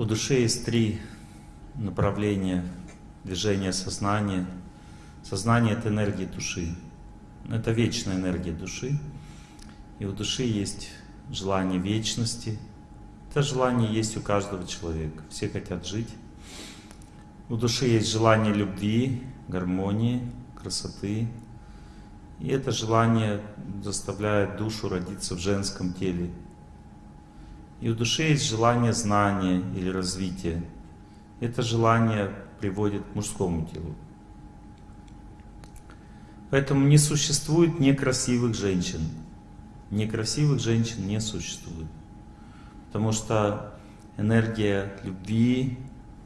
У души есть три направления движения сознания. Сознание — это энергия души. Это вечная энергия души. И у души есть желание вечности. Это желание есть у каждого человека. Все хотят жить. У души есть желание любви, гармонии, красоты. И это желание заставляет душу родиться в женском теле, и у души есть желание знания или развития. Это желание приводит к мужскому телу. Поэтому не существует некрасивых женщин. Некрасивых женщин не существует. Потому что энергия любви,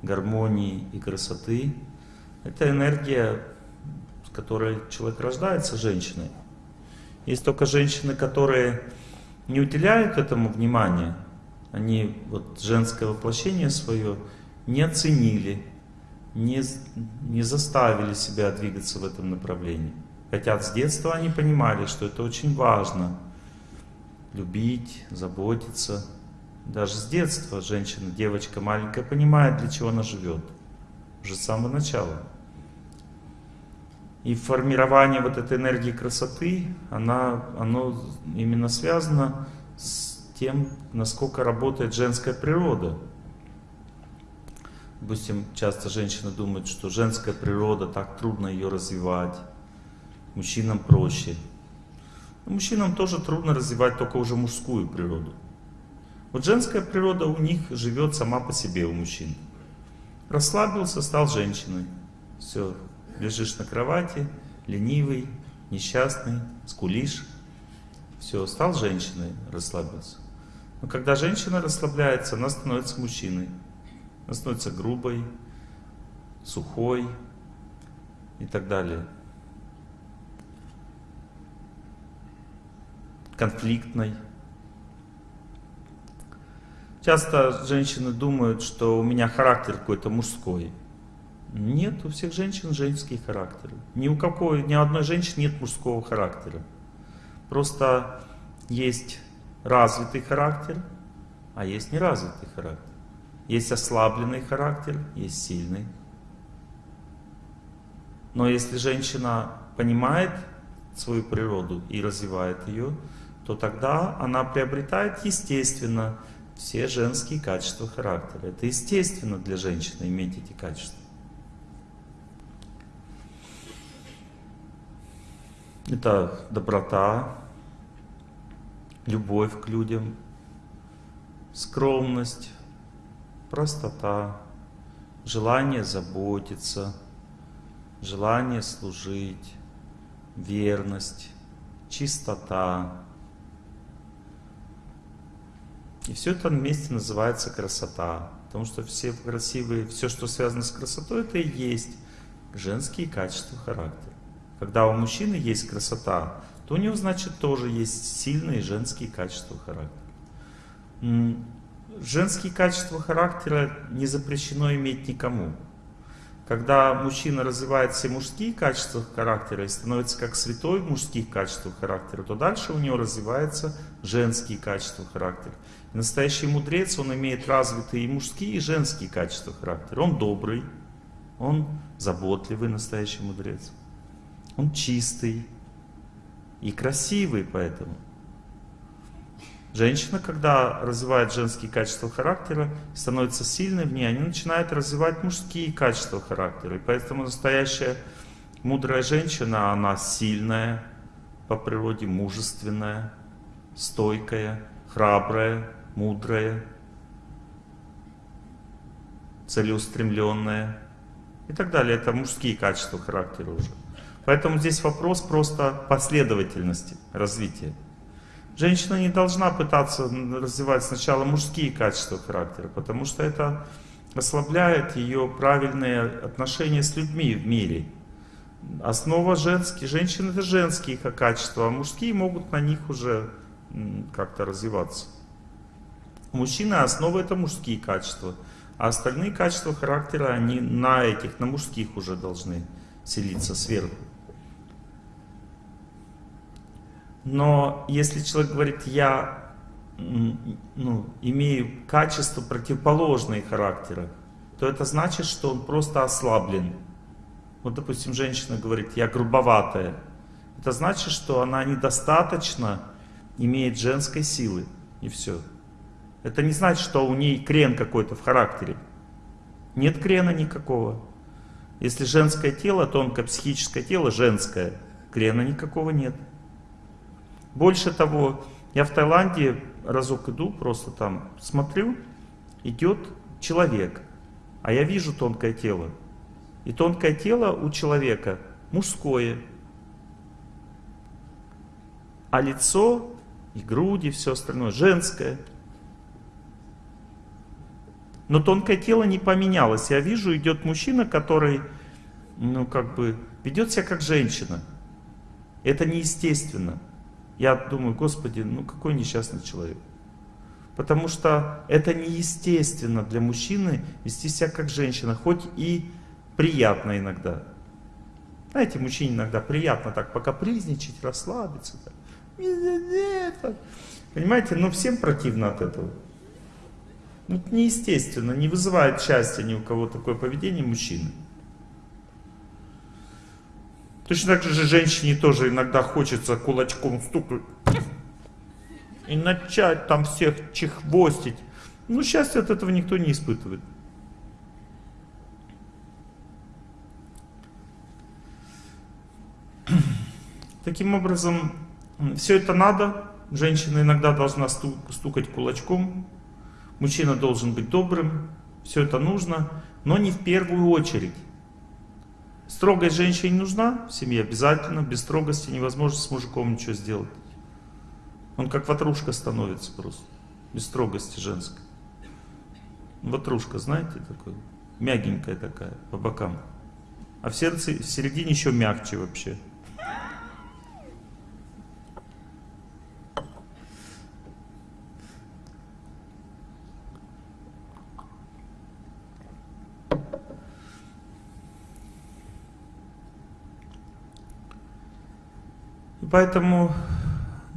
гармонии и красоты — это энергия, с которой человек рождается женщиной. Есть только женщины, которые не уделяют этому внимания, они вот женское воплощение свое не оценили, не, не заставили себя двигаться в этом направлении. Хотя с детства они понимали, что это очень важно. Любить, заботиться. Даже с детства женщина, девочка маленькая понимает, для чего она живет. Уже с самого начала. И формирование вот этой энергии красоты, она, оно именно связано с тем, насколько работает женская природа. Допустим, часто женщины думают, что женская природа, так трудно ее развивать, мужчинам проще. Но мужчинам тоже трудно развивать только уже мужскую природу. Вот женская природа у них живет сама по себе, у мужчин. Расслабился, стал женщиной. Все, лежишь на кровати, ленивый, несчастный, скулишь. Все, стал женщиной, расслабился. Но когда женщина расслабляется, она становится мужчиной. Она становится грубой, сухой и так далее. Конфликтной. Часто женщины думают, что у меня характер какой-то мужской. Нет, у всех женщин женский характер. Ни у какой, ни у одной женщины нет мужского характера. Просто есть развитый характер, а есть неразвитый характер. Есть ослабленный характер, есть сильный. Но если женщина понимает свою природу и развивает ее, то тогда она приобретает естественно все женские качества характера. Это естественно для женщины иметь эти качества. Это доброта, любовь к людям, скромность, простота, желание заботиться, желание служить, верность, чистота. И все это вместе называется красота. Потому что все красивые, все, что связано с красотой, это и есть женские качества характера. Когда у мужчины есть красота, то у него, значит, тоже есть сильные женские качества характера. Женские качества характера не запрещено иметь никому. Когда мужчина развивает все мужские качества характера и становится как святой в мужских качествах характера, то дальше у него развиваются женские качества характера. И настоящий мудрец, он имеет развитые и мужские, и женские качества характера. Он добрый, он заботливый настоящий мудрец, он чистый, и красивый поэтому. Женщина, когда развивает женские качества характера, становится сильной в ней, они начинают развивать мужские качества характера. И поэтому настоящая мудрая женщина, она сильная по природе, мужественная, стойкая, храбрая, мудрая, целеустремленная и так далее. Это мужские качества характера уже. Поэтому здесь вопрос просто последовательности развития. Женщина не должна пытаться развивать сначала мужские качества характера, потому что это ослабляет ее правильные отношения с людьми в мире. Основа женские, женщины это женские качества, а мужские могут на них уже как-то развиваться. У мужчины основа это мужские качества, а остальные качества характера, они на этих, на мужских уже должны селиться сверху. Но если человек говорит, я ну, имею качества противоположные характера, то это значит, что он просто ослаблен. Вот, допустим, женщина говорит, я грубоватая. Это значит, что она недостаточно имеет женской силы. И все. Это не значит, что у ней крен какой-то в характере. Нет крена никакого. Если женское тело, тонкое психическое тело женское, крена никакого нет. Больше того, я в Таиланде разок иду, просто там смотрю, идет человек, а я вижу тонкое тело. И тонкое тело у человека мужское, а лицо и груди, все остальное женское. Но тонкое тело не поменялось. Я вижу, идет мужчина, который, ну, как бы, ведет себя как женщина. Это неестественно. Я думаю, Господи, ну какой несчастный человек. Потому что это неестественно для мужчины вести себя как женщина, хоть и приятно иногда. Знаете, мужчине иногда приятно так покапризничать, расслабиться. Так. Понимаете, но всем противно от этого. Ну, это неестественно, не вызывает счастья ни у кого такое поведение мужчины. Точно так же женщине тоже иногда хочется кулачком стукнуть и начать там всех чехвостить. Ну, счастья от этого никто не испытывает. Таким образом, все это надо. Женщина иногда должна стукать кулачком. Мужчина должен быть добрым. Все это нужно, но не в первую очередь. Строгость женщине нужна в семье обязательно. Без строгости невозможно с мужиком ничего сделать. Он как ватрушка становится просто. Без строгости женской. Ватрушка, знаете, такой? Мягенькая такая, по бокам. А в сердце, в середине еще мягче вообще. Поэтому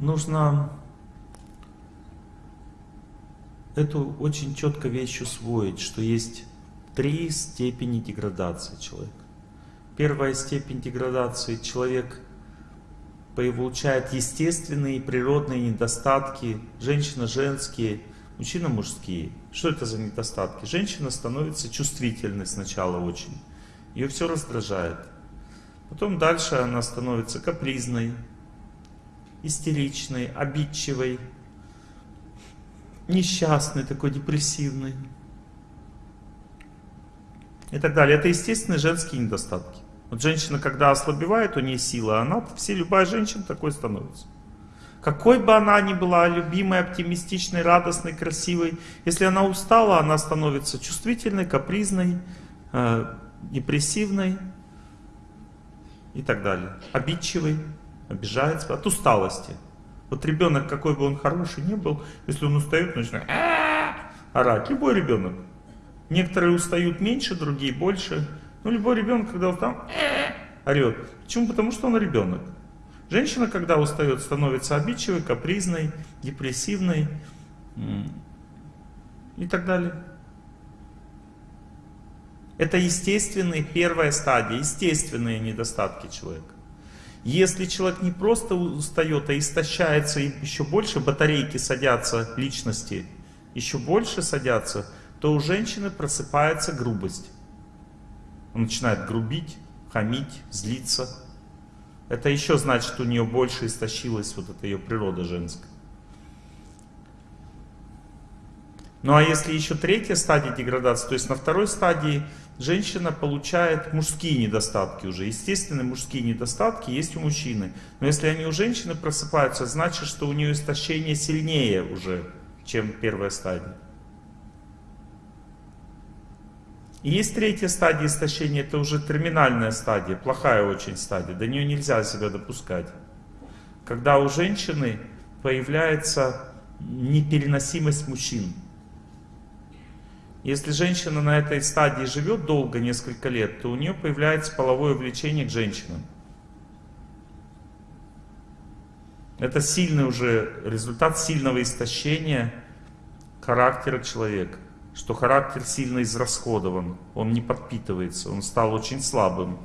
нужно эту очень четко вещь усвоить, что есть три степени деградации человека. Первая степень деградации человек получает естественные природные недостатки, женщина женские, мужчина мужские. Что это за недостатки? Женщина становится чувствительной сначала очень, ее все раздражает. Потом дальше она становится капризной, истеричный, обидчивый, несчастный, такой депрессивный и так далее. Это естественные женские недостатки. Вот женщина, когда ослабевает, у нее сила, она, все, любая женщина такой становится. Какой бы она ни была любимой, оптимистичной, радостной, красивой, если она устала, она становится чувствительной, капризной, э, депрессивной и так далее, обидчивой обижается от усталости. Вот ребенок, какой бы он хороший не был, если он устает, начинает орать. Любой ребенок. Некоторые устают меньше, другие больше. Но любой ребенок, когда устал, орет. Почему? Потому что он ребенок. Женщина, когда устает, становится обидчивой, капризной, депрессивной и так далее. Это естественные первая стадия, естественные недостатки человека. Если человек не просто устает, а истощается, и еще больше батарейки садятся личности, еще больше садятся, то у женщины просыпается грубость. Он начинает грубить, хамить, злиться. Это еще значит, что у нее больше истощилась вот эта ее природа женская. Ну а если еще третья стадия деградации, то есть на второй стадии женщина получает мужские недостатки уже. Естественные мужские недостатки есть у мужчины. Но если они у женщины просыпаются, значит, что у нее истощение сильнее уже, чем первая стадия. И есть третья стадия истощения, это уже терминальная стадия, плохая очень стадия, до нее нельзя себя допускать. Когда у женщины появляется непереносимость мужчин. Если женщина на этой стадии живет долго, несколько лет, то у нее появляется половое влечение к женщинам. Это сильный уже результат сильного истощения характера человека. Что характер сильно израсходован, он не подпитывается, он стал очень слабым,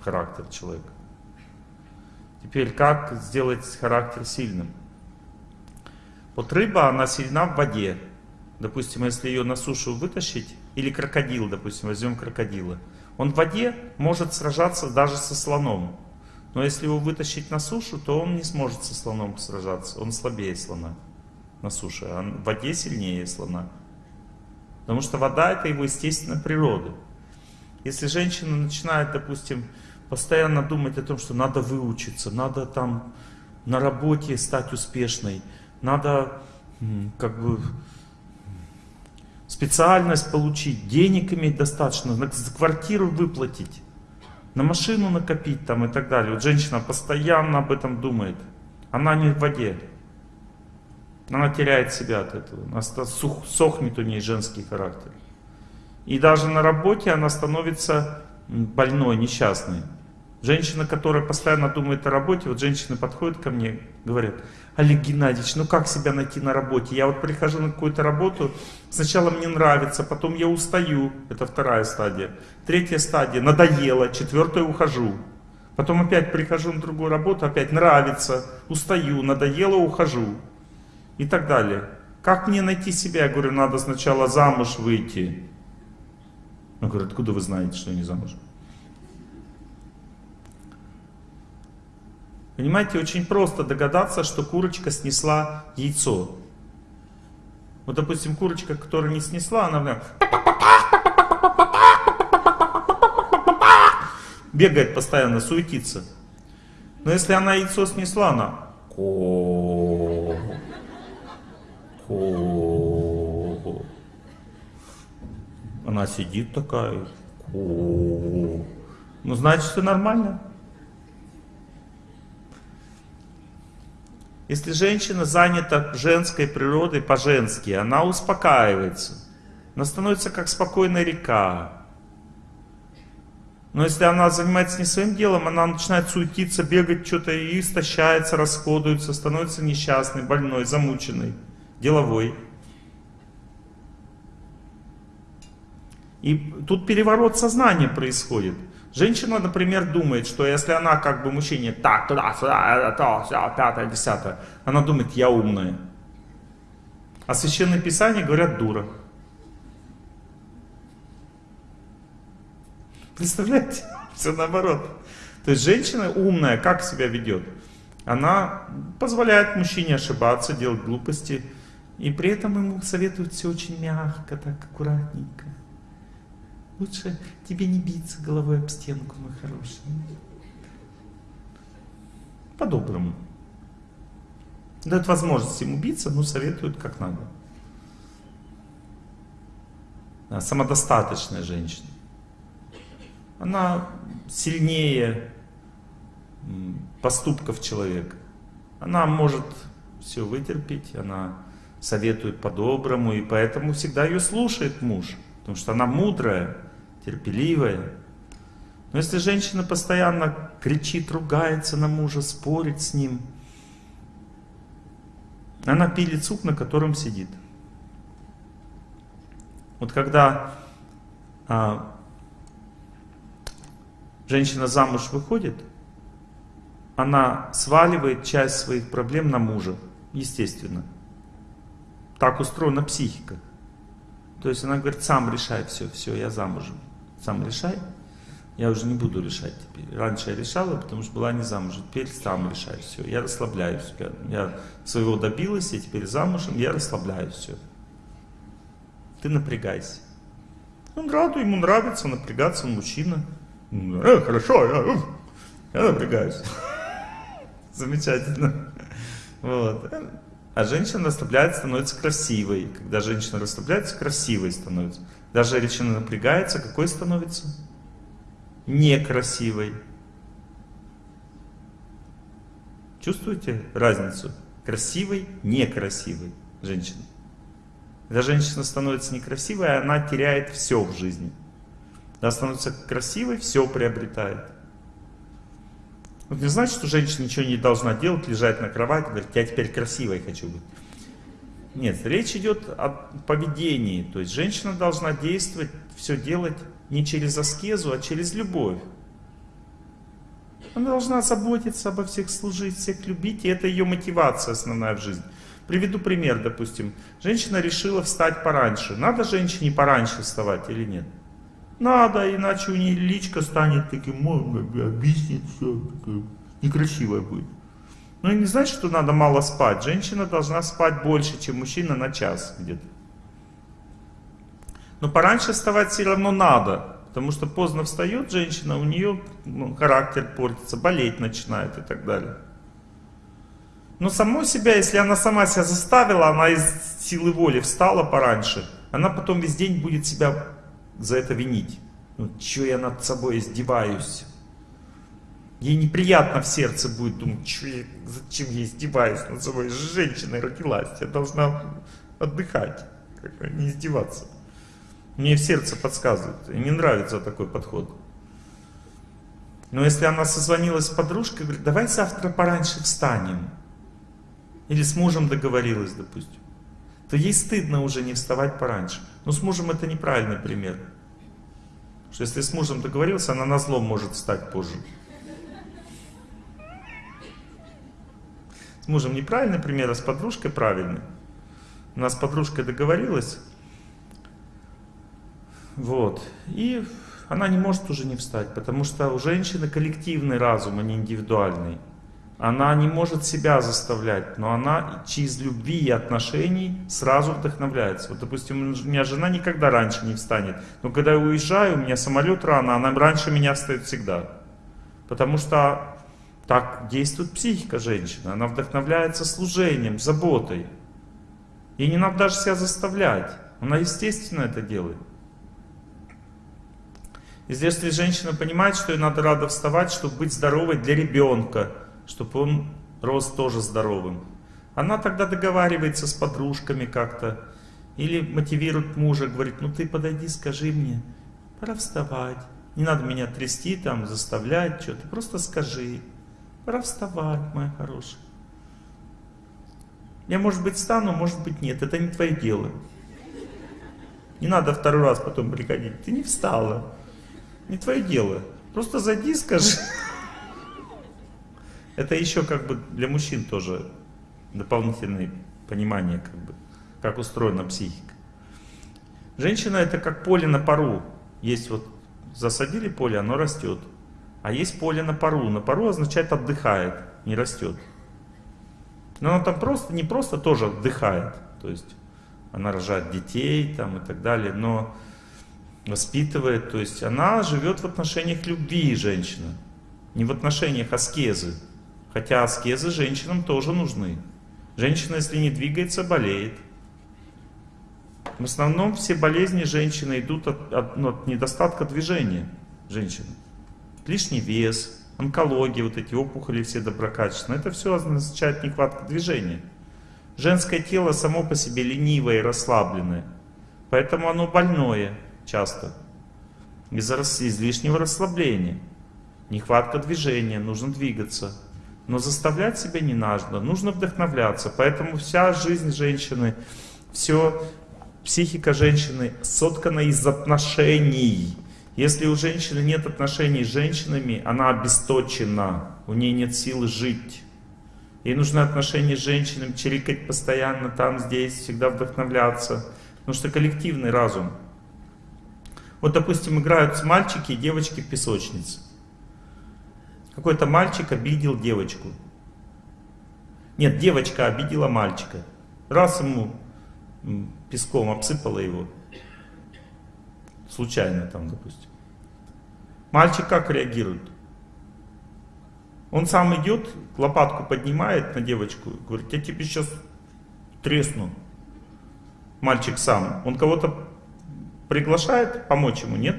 характер человека. Теперь как сделать характер сильным? Вот рыба, она сильна в воде. Допустим, если ее на сушу вытащить, или крокодил, допустим, возьмем крокодила. Он в воде может сражаться даже со слоном. Но если его вытащить на сушу, то он не сможет со слоном сражаться. Он слабее слона на суше, а в воде сильнее слона. Потому что вода это его естественная природа. Если женщина начинает, допустим, постоянно думать о том, что надо выучиться, надо там на работе стать успешной, надо как бы специальность получить, денег иметь достаточно, на квартиру выплатить, на машину накопить там и так далее. Вот женщина постоянно об этом думает. Она не в воде. Она теряет себя от этого. Она сохнет у нее женский характер. И даже на работе она становится больной, несчастной. Женщина, которая постоянно думает о работе, вот женщины подходят ко мне, говорят, Олег Геннадьевич, ну как себя найти на работе? Я вот прихожу на какую-то работу, сначала мне нравится, потом я устаю, это вторая стадия. Третья стадия, надоело, четвертая ухожу. Потом опять прихожу на другую работу, опять нравится, устаю, надоело, ухожу. И так далее. Как мне найти себя? Я говорю, надо сначала замуж выйти. Он говорит, откуда вы знаете, что я не замужем? Понимаете, очень просто догадаться, что курочка снесла яйцо. Вот, допустим, курочка, которая не снесла, она бегает постоянно, суетится. Но если она яйцо снесла, она она сидит такая, ко ну значит все нормально. Если женщина занята женской природой по-женски, она успокаивается. Она становится как спокойная река. Но если она занимается не своим делом, она начинает суетиться, бегать что-то и истощается, расходуется, становится несчастной, больной, замученной, деловой. И тут переворот сознания происходит. Женщина, например, думает, что если она как бы мужчине так, туда, сюда, то, все, пятое, десятое, она думает, я умная. А Священное Писание говорят, дура. Представляете? Все наоборот. То есть женщина умная, как себя ведет? Она позволяет мужчине ошибаться, делать глупости, и при этом ему советуют все очень мягко, так аккуратненько. Лучше тебе не биться головой об стенку, мой хороший. По-доброму. Дают возможность ему биться, но советуют как надо. Самодостаточная женщина. Она сильнее поступков человека. Она может все вытерпеть, она советует по-доброму, и поэтому всегда ее слушает муж, потому что она мудрая терпеливая. Но если женщина постоянно кричит, ругается на мужа, спорит с ним, она пилит суп, на котором сидит. Вот когда а, женщина замуж выходит, она сваливает часть своих проблем на мужа, естественно. Так устроена психика. То есть она говорит, сам решай все, все, я замужем сам решай. Я уже не буду решать теперь. Раньше я решала, потому что была не замужем. Теперь сам решай все. Я расслабляюсь. Я, я своего добилась, я теперь замужем, я расслабляюсь все. Ты напрягайся. Он рад, ему нравится напрягаться, он мужчина. Э, хорошо, я, я напрягаюсь. Замечательно. Вот. А женщина расслабляется, становится красивой. Когда женщина расслабляется, красивой становится. Даже женщина напрягается, какой становится? Некрасивой. Чувствуете разницу? Красивой, некрасивой женщины. Когда женщина становится некрасивой, она теряет все в жизни. Когда становится красивой, все приобретает. Вот не значит, что женщина ничего не должна делать, лежать на кровати, говорит, я теперь красивой хочу быть. Нет, речь идет о поведении. То есть женщина должна действовать, все делать не через аскезу, а через любовь. Она должна заботиться обо всех, служить, всех любить, и это ее мотивация основная в жизни. Приведу пример, допустим. Женщина решила встать пораньше. Надо женщине пораньше вставать или нет? Надо, иначе у нее личка станет таким, объяснит все, некрасивая будет. Ну и не значит, что надо мало спать. Женщина должна спать больше, чем мужчина на час где-то. Но пораньше вставать все равно надо. Потому что поздно встает женщина, у нее ну, характер портится, болеть начинает и так далее. Но само себя, если она сама себя заставила, она из силы воли встала пораньше, она потом весь день будет себя за это винить. Ну, что я над собой издеваюсь? Ей неприятно в сердце будет думать, что зачем я издеваюсь над собой. Женщина родилась, я должна отдыхать, не издеваться. Мне в сердце подсказывает, и не нравится такой подход. Но если она созвонилась с подружкой, говорит, давай завтра пораньше встанем. Или с мужем договорилась, допустим. То ей стыдно уже не вставать пораньше. Но с мужем это неправильный пример. Что если с мужем договорился, она на зло может встать позже. С мужем неправильный пример, а с подружкой правильный. У нас с подружкой договорилась. Вот. И она не может уже не встать, потому что у женщины коллективный разум, а не индивидуальный. Она не может себя заставлять, но она через любви и отношений сразу вдохновляется. Вот, допустим, у меня жена никогда раньше не встанет, но когда я уезжаю, у меня самолет рано, она раньше меня встает всегда. Потому что так действует психика женщины. Она вдохновляется служением, заботой. Ей не надо даже себя заставлять. Она естественно это делает. И если женщина понимает, что ей надо рано вставать, чтобы быть здоровой для ребенка, чтобы он рос тоже здоровым, она тогда договаривается с подружками как-то, или мотивирует мужа, говорит, ну ты подойди, скажи мне, пора вставать. Не надо меня трясти, там, заставлять что-то, просто скажи. Пора моя хорошая. Я, может быть, встану, может быть, нет. Это не твое дело. Не надо второй раз потом приходить. Ты не встала. Не твое дело. Просто зайди, скажи. Это еще как бы для мужчин тоже дополнительное понимание, как бы, как устроена психика. Женщина это как поле на пару. Есть вот засадили поле, оно растет. А есть поле на пару. На пару означает отдыхает, не растет. Но она там просто, не просто тоже отдыхает. То есть она рожает детей там и так далее, но воспитывает. То есть она живет в отношениях любви женщина. Не в отношениях аскезы. Хотя аскезы женщинам тоже нужны. Женщина, если не двигается, болеет. В основном все болезни женщины идут от, от, ну, от недостатка движения женщины лишний вес, онкология, вот эти опухоли все доброкачественные. Это все означает нехватка движения. Женское тело само по себе ленивое и расслабленное. Поэтому оно больное часто. Из-за излишнего расслабления. Нехватка движения, нужно двигаться. Но заставлять себя не нужно, нужно вдохновляться. Поэтому вся жизнь женщины, все психика женщины соткана из отношений. Если у женщины нет отношений с женщинами, она обесточена, у нее нет силы жить. Ей нужны отношения с женщинами, чирикать постоянно там, здесь, всегда вдохновляться. Потому что коллективный разум. Вот, допустим, играют мальчики и девочки в песочнице. Какой-то мальчик обидел девочку. Нет, девочка обидела мальчика. Раз ему песком обсыпала его. Случайно там, допустим. Мальчик как реагирует? Он сам идет, лопатку поднимает на девочку, говорит, я тебе сейчас тресну. Мальчик сам. Он кого-то приглашает помочь ему, нет?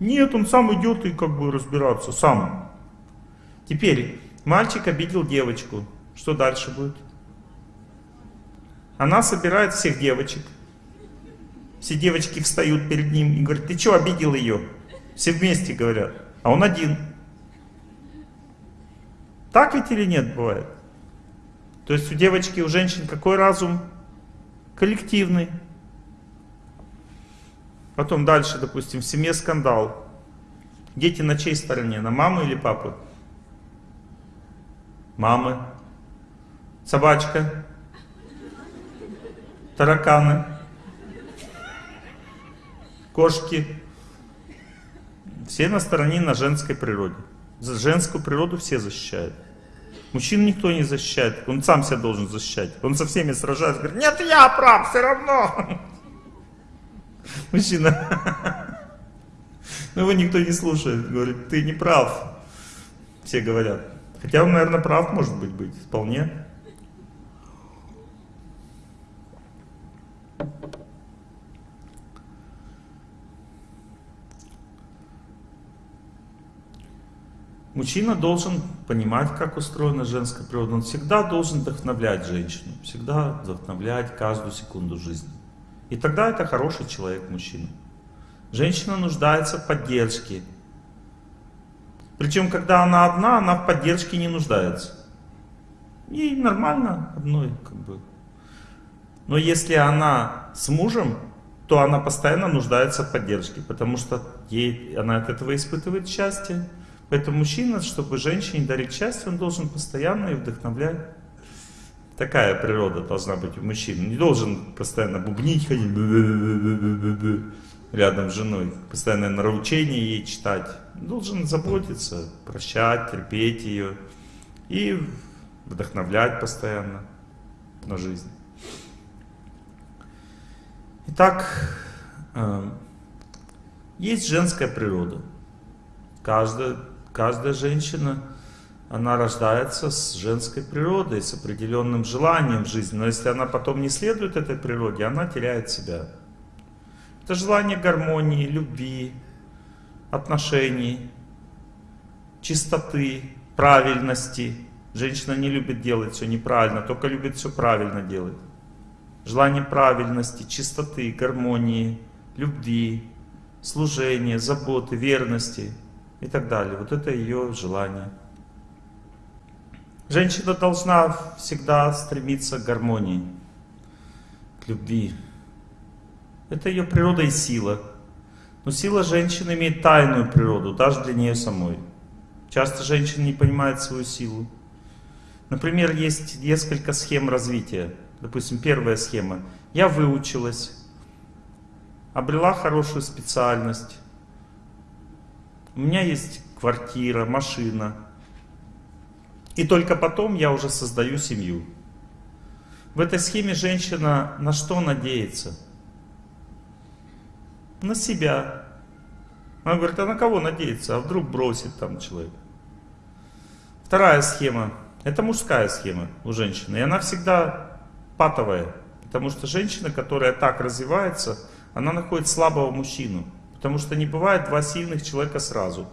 Нет, он сам идет и как бы разбираться, сам. Теперь, мальчик обидел девочку. Что дальше будет? Она собирает всех девочек, все девочки встают перед ним и говорят, ты что, обидел ее? Все вместе говорят, а он один. Так ведь или нет бывает? То есть у девочки, у женщин какой разум? Коллективный. Потом дальше, допустим, в семье скандал. Дети на чьей стороне? На мамы или папы? Мамы. Собачка. Тараканы. Кошки. Все на стороне на женской природе. За женскую природу все защищают. Мужчин никто не защищает, он сам себя должен защищать. Он со всеми сражается, говорит, нет, я прав, все равно. Мужчина. Но его никто не слушает, говорит, ты не прав. Все говорят. Хотя он, наверное, прав, может быть, быть, вполне. Мужчина должен понимать, как устроена женская природа. Он всегда должен вдохновлять женщину. Всегда вдохновлять каждую секунду жизни. И тогда это хороший человек, мужчина. Женщина нуждается в поддержке. Причем, когда она одна, она в поддержке не нуждается. Ей нормально одной, как бы. Но если она с мужем, то она постоянно нуждается в поддержке, потому что ей, она от этого испытывает счастье. Поэтому мужчина, чтобы женщине дарить счастье, он должен постоянно и вдохновлять. Такая природа должна быть у мужчин. Не должен постоянно бубнить, ходить рядом с женой, постоянно нравоучение ей читать. Должен заботиться, прощать, терпеть ее и вдохновлять постоянно на жизнь. Итак, э, есть женская природа. Каждая Каждая женщина, она рождается с женской природой, с определенным желанием жизни. Но если она потом не следует этой природе, она теряет себя. Это желание гармонии, любви, отношений, чистоты, правильности. Женщина не любит делать все неправильно, только любит все правильно делать. Желание правильности, чистоты, гармонии, любви, служения, заботы, верности – и так далее. Вот это ее желание. Женщина должна всегда стремиться к гармонии, к любви. Это ее природа и сила. Но сила женщины имеет тайную природу, даже для нее самой. Часто женщина не понимает свою силу. Например, есть несколько схем развития. Допустим, первая схема. Я выучилась, обрела хорошую специальность, у меня есть квартира, машина. И только потом я уже создаю семью. В этой схеме женщина на что надеется? На себя. Она говорит, а на кого надеется? А вдруг бросит там человек? Вторая схема. Это мужская схема у женщины. И она всегда патовая. Потому что женщина, которая так развивается, она находит слабого мужчину. Потому что не бывает два сильных человека сразу.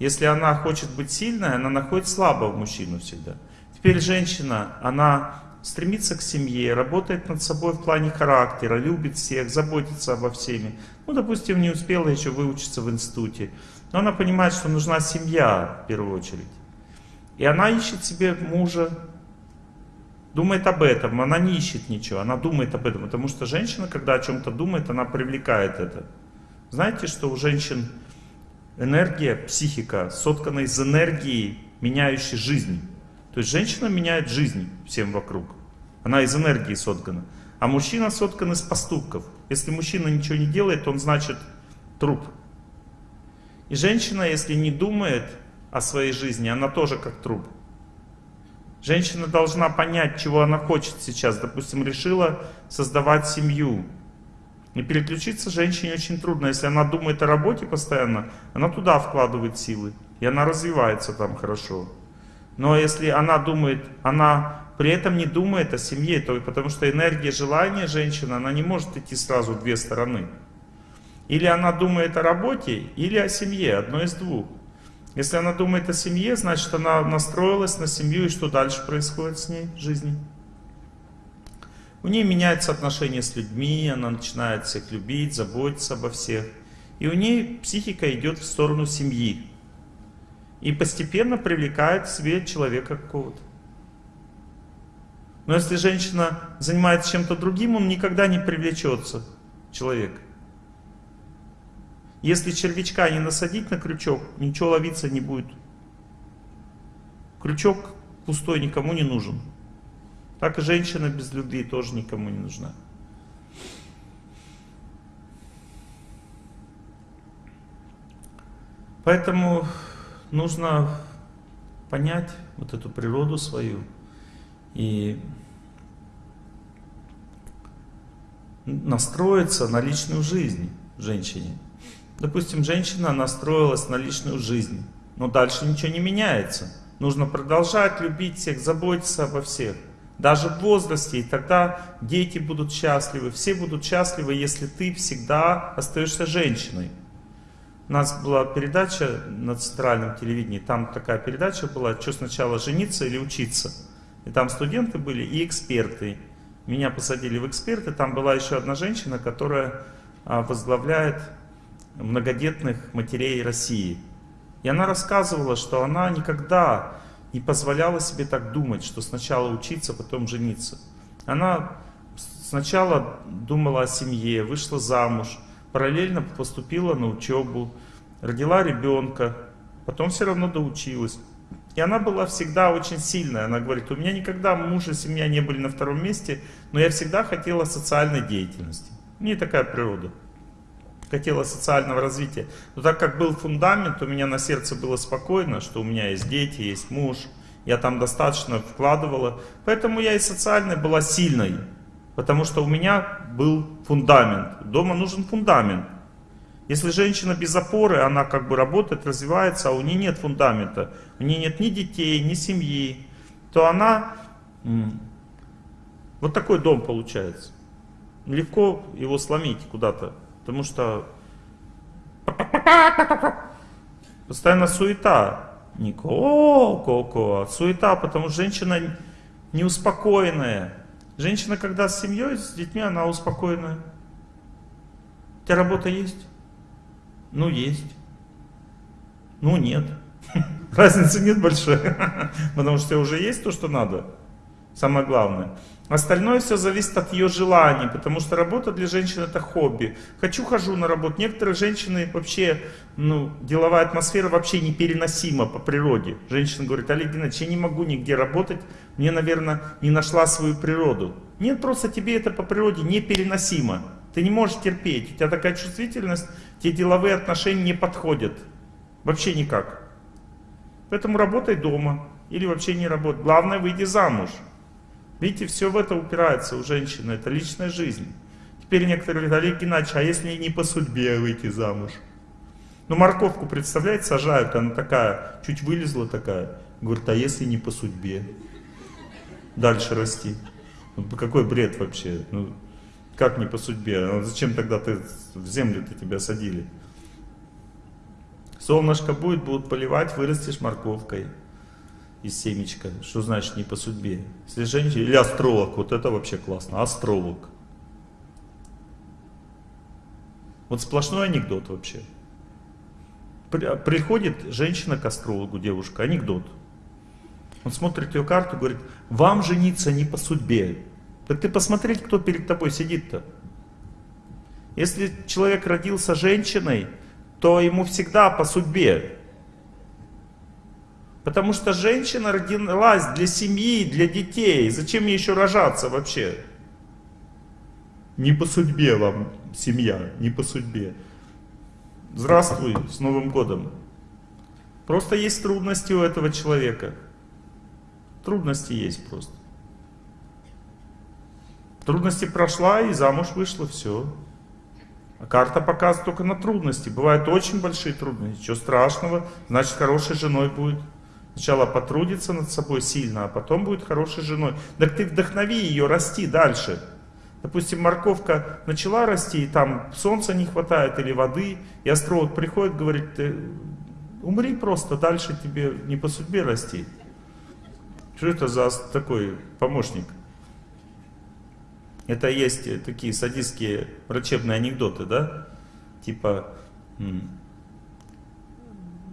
Если она хочет быть сильной, она находит слабого мужчину всегда. Теперь женщина, она стремится к семье, работает над собой в плане характера, любит всех, заботится обо всеми. Ну, допустим, не успела еще выучиться в институте. Но она понимает, что нужна семья в первую очередь. И она ищет себе мужа, думает об этом, она не ищет ничего, она думает об этом, потому что женщина, когда о чем-то думает, она привлекает это. Знаете, что у женщин энергия, психика соткана из энергии, меняющей жизнь. То есть женщина меняет жизнь всем вокруг. Она из энергии соткана. А мужчина соткан из поступков. Если мужчина ничего не делает, он значит труп. И женщина, если не думает о своей жизни, она тоже как труп. Женщина должна понять, чего она хочет сейчас. Допустим, решила создавать семью. И переключиться женщине очень трудно. Если она думает о работе постоянно, она туда вкладывает силы. И она развивается там хорошо. Но если она думает, она при этом не думает о семье, то потому что энергия желания женщины, она не может идти сразу в две стороны. Или она думает о работе, или о семье, одно из двух. Если она думает о семье, значит она настроилась на семью, и что дальше происходит с ней в жизни? У нее меняется отношение с людьми, она начинает всех любить, заботиться обо всех. И у нее психика идет в сторону семьи. И постепенно привлекает к себе человека какого-то. Но если женщина занимается чем-то другим, он никогда не привлечется, человек. Если червячка не насадить на крючок, ничего ловиться не будет. Крючок пустой никому не нужен. Так и женщина без любви тоже никому не нужна. Поэтому нужно понять вот эту природу свою и настроиться на личную жизнь женщине. Допустим, женщина настроилась на личную жизнь, но дальше ничего не меняется. Нужно продолжать любить всех, заботиться обо всех. Даже в возрасте, и тогда дети будут счастливы, все будут счастливы, если ты всегда остаешься женщиной. У нас была передача на центральном телевидении, там такая передача была, что сначала жениться или учиться. И там студенты были и эксперты. Меня посадили в эксперты, там была еще одна женщина, которая а, возглавляет многодетных матерей России. И она рассказывала, что она никогда не позволяла себе так думать, что сначала учиться, потом жениться. Она сначала думала о семье, вышла замуж, параллельно поступила на учебу, родила ребенка, потом все равно доучилась. И она была всегда очень сильная. Она говорит, у меня никогда муж и семья не были на втором месте, но я всегда хотела социальной деятельности. У нее такая природа хотела социального развития. Но так как был фундамент, у меня на сердце было спокойно, что у меня есть дети, есть муж, я там достаточно вкладывала. Поэтому я и социальной была сильной, потому что у меня был фундамент. Дома нужен фундамент. Если женщина без опоры, она как бы работает, развивается, а у нее нет фундамента, у нее нет ни детей, ни семьи, то она... Вот такой дом получается. Легко его сломить куда-то. Потому что постоянно суета. Не ко-ко-ко, а суета, потому что женщина неуспокоенная. Женщина, когда с семьей, с детьми, она успокоенная. У тебя работа есть? Ну, есть. Ну, нет. Разницы нет большой. Потому что уже есть то, что надо. Самое главное. Остальное все зависит от ее желаний, потому что работа для женщин это хобби. Хочу, хожу на работу. Некоторые женщины вообще, ну, деловая атмосфера вообще непереносима по природе. Женщина говорит, Олег Геннадьевич, я не могу нигде работать, мне, наверное, не нашла свою природу. Нет, просто тебе это по природе непереносимо. Ты не можешь терпеть, у тебя такая чувствительность, те деловые отношения не подходят. Вообще никак. Поэтому работай дома или вообще не работай. Главное выйти замуж. Видите, все в это упирается у женщины, это личная жизнь. Теперь некоторые говорят, Геннадьевич, а если не по судьбе выйти замуж? Ну морковку, представляете, сажают, она такая, чуть вылезла такая. Говорит, а если не по судьбе? Дальше расти. Ну, какой бред вообще? Ну, как не по судьбе? А зачем тогда ты в землю-то тебя садили? Солнышко будет, будут поливать, вырастешь морковкой из семечка. Что значит не по судьбе? Если женщина, или астролог, вот это вообще классно, астролог. Вот сплошной анекдот вообще. Приходит женщина к астрологу, девушка, анекдот. Он смотрит ее карту говорит, вам жениться не по судьбе. Так ты посмотреть, кто перед тобой сидит-то. Если человек родился женщиной, то ему всегда по судьбе. Потому что женщина родилась для семьи, для детей. Зачем ей еще рожаться вообще? Не по судьбе вам семья, не по судьбе. Здравствуй, с Новым годом. Просто есть трудности у этого человека. Трудности есть просто. Трудности прошла и замуж вышла, все. А карта показывает только на трудности. Бывают очень большие трудности. Ничего страшного, значит хорошей женой будет. Сначала потрудится над собой сильно, а потом будет хорошей женой. Так ты вдохнови ее расти дальше. Допустим, морковка начала расти, и там солнца не хватает или воды, и астролог приходит, говорит, ты умри просто, дальше тебе не по судьбе расти. Что это за такой помощник? Это есть такие садистские врачебные анекдоты, да? Типа,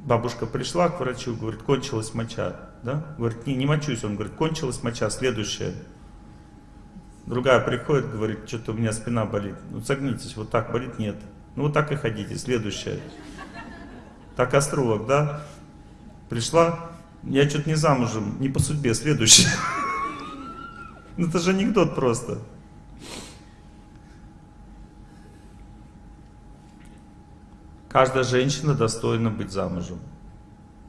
Бабушка пришла к врачу, говорит, кончилась моча. Да? Говорит, не, не мочусь. Он говорит, кончилась моча, следующая. Другая приходит, говорит, что-то у меня спина болит. Ну согнитесь, вот так болит, нет. Ну вот так и ходите, следующая. Так астролог, да? Пришла, я что-то не замужем, не по судьбе, следующая. Ну это же анекдот просто. Каждая женщина достойна быть замужем.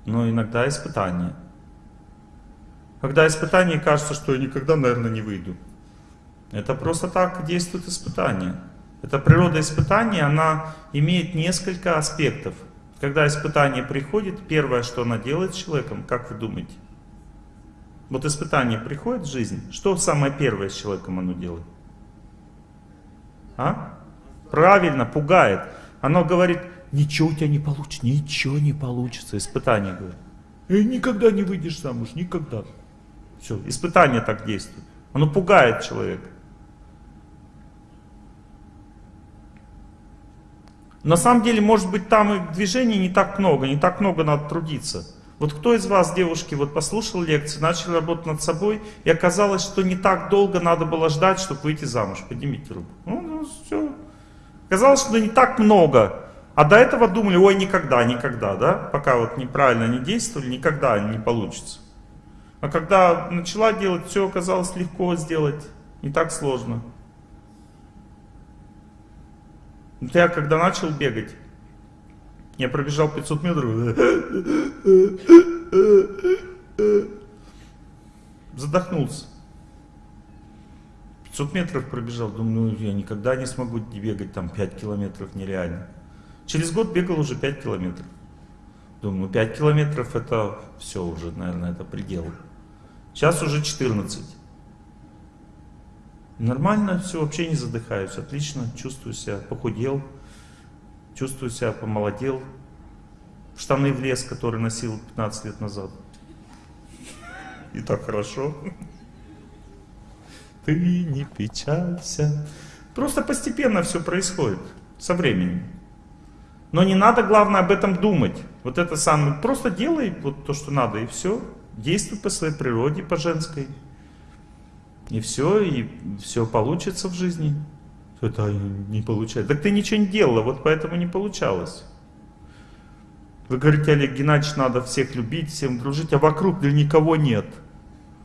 Но иногда испытание. Когда испытание кажется, что я никогда, наверное, не выйду. Это просто так действует испытание. Это природа испытания, она имеет несколько аспектов. Когда испытание приходит, первое, что она делает с человеком, как вы думаете? Вот испытание приходит в жизнь, что самое первое с человеком оно делает? А? Правильно, пугает. Оно говорит, ничего у тебя не получится, ничего не получится. Испытание говорит. И никогда не выйдешь замуж, никогда. Все, испытание так действует. Оно пугает человека. На самом деле, может быть, там и движений не так много, не так много надо трудиться. Вот кто из вас, девушки, вот послушал лекцию, начал работать над собой, и оказалось, что не так долго надо было ждать, чтобы выйти замуж? Поднимите руку. Ну, ну все. Оказалось, что не так много. А до этого думали, ой, никогда, никогда, да? Пока вот неправильно не действовали, никогда не получится. А когда начала делать, все оказалось легко сделать, не так сложно. Я когда начал бегать, я пробежал 500 метров, задохнулся. 500 метров пробежал, думаю, ну я никогда не смогу бегать там 5 километров, нереально. Через год бегал уже 5 километров. Думаю, 5 километров это все уже, наверное, это предел. Сейчас уже 14. Нормально все, вообще не задыхаюсь, отлично, чувствую себя, похудел, чувствую себя, помолодел. Штаны в лес, который носил 15 лет назад. И так хорошо. Ты не печалься. Просто постепенно все происходит, со временем. Но не надо, главное, об этом думать. Вот это самое, просто делай вот то, что надо, и все. Действуй по своей природе, по женской. И все, и все получится в жизни. Это не получается. Так ты ничего не делала, вот поэтому не получалось. Вы говорите, Олег Геннадьевич, надо всех любить, всем дружить, а вокруг для никого нет.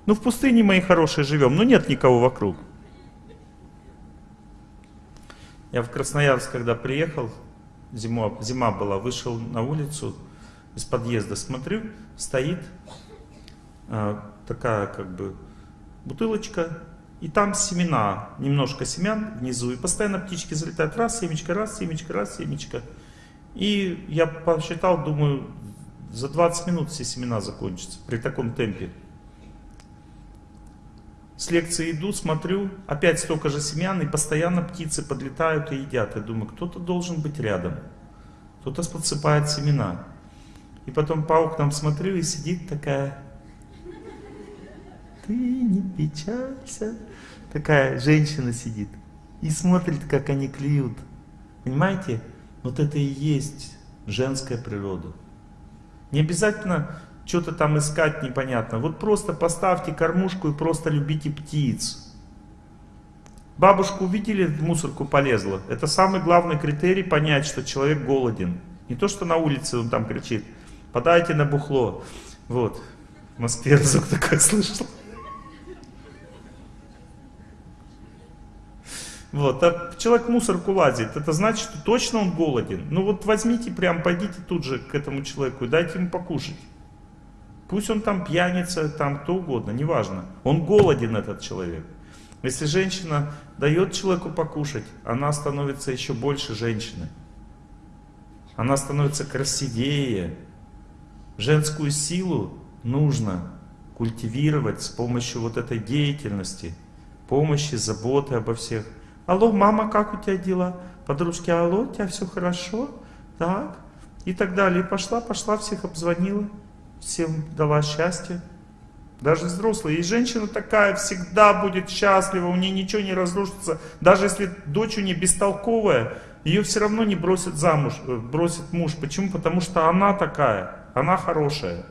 Ну в пустыне, мои хорошие, живем, но нет никого вокруг. Я в Красноярск, когда приехал, зима, зима была, вышел на улицу, из подъезда смотрю, стоит а, такая как бы бутылочка, и там семена, немножко семян внизу, и постоянно птички залетают, раз, семечко, раз, семечко, раз, семечко. И я посчитал, думаю, за 20 минут все семена закончатся при таком темпе. С лекции иду, смотрю, опять столько же семян, и постоянно птицы подлетают и едят. Я думаю, кто-то должен быть рядом. Кто-то подсыпает семена. И потом по окнам смотрю, и сидит такая... Ты не печалься. Такая женщина сидит. И смотрит, как они клюют. Понимаете? Вот это и есть женская природа. Не обязательно что-то там искать непонятно. Вот просто поставьте кормушку и просто любите птиц. Бабушку увидели, в мусорку полезла. Это самый главный критерий понять, что человек голоден. Не то, что на улице он там кричит, подайте на бухло. Вот, в Москве разок такое слышал. Вот, а человек мусорку лазит, это значит, что точно он голоден. Ну вот возьмите прям, пойдите тут же к этому человеку и дайте ему покушать. Пусть он там пьяница, там кто угодно, неважно. Он голоден, этот человек. Если женщина дает человеку покушать, она становится еще больше женщины. Она становится красивее. Женскую силу нужно культивировать с помощью вот этой деятельности, помощи, заботы обо всех. Алло, мама, как у тебя дела? Подружки, алло, у тебя все хорошо? Так? И так далее. И пошла, пошла, всех обзвонила всем дала счастье. Даже взрослые. И женщина такая всегда будет счастлива, у нее ничего не разрушится. Даже если дочь у нее бестолковая, ее все равно не бросит замуж, э, бросит муж. Почему? Потому что она такая. она хорошая.